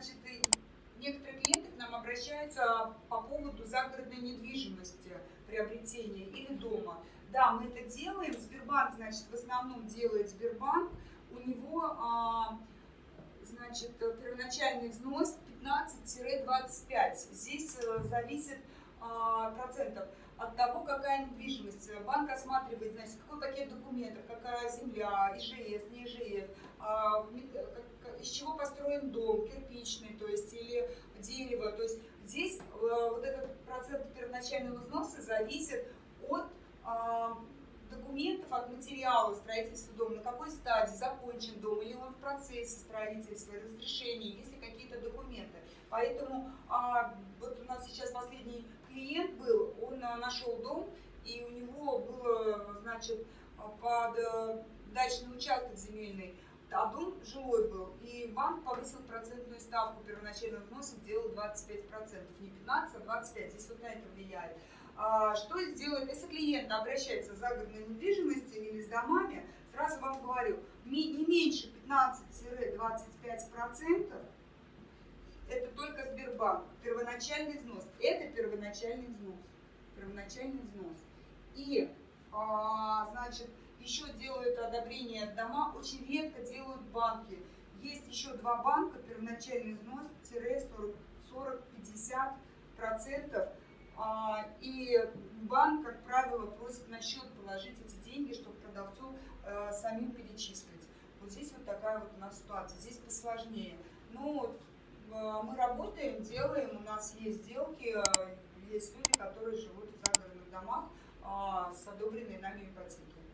значит, некоторые клиенты к нам обращаются по поводу загородной недвижимости, приобретения или дома. Да, мы это делаем. Сбербанк, значит, в основном делает Сбербанк. У него, а, значит, первоначальный взнос 15-25. Здесь э, зависит а, процентов от того, какая недвижимость. Банк осматривает, значит, какой пакет документов, какая земля, ИЖС, не ИЖС, из чего построен дом, кирпичный, то есть, или дерево. То есть здесь э, вот этот процент первоначального взноса зависит от а, документов, от материала строительства дома, на какой стадии закончен дом, или он в процессе строительства, разрешения, есть ли какие-то документы. Поэтому а, вот у нас сейчас последний клиент был, он а, нашел дом, и у него было, значит, под э, дачный участок земельный, а дом жилой был, и банк повысил процентную ставку первоначального взноса, сделал 25%, не 15, а 25, здесь вот на это влияет. А, что сделать, если клиент обращается в загородной недвижимости или с домами, сразу вам говорю, не меньше 15-25%, это только Сбербанк, первоначальный взнос. Это первоначальный взнос. Первоначальный взнос. И, значит, еще делают одобрение дома, очень редко делают банки. Есть еще два банка, первоначальный взнос 40-50 процентов. А, и банк, как правило, просит на счет положить эти деньги, чтобы продавцу э, самим перечислить. Вот здесь вот такая вот у нас ситуация. Здесь посложнее. Ну, Э, мы работаем, делаем, у нас есть сделки, э, есть люди, которые живут в загородных домах а, с одобренной нами ипотеки.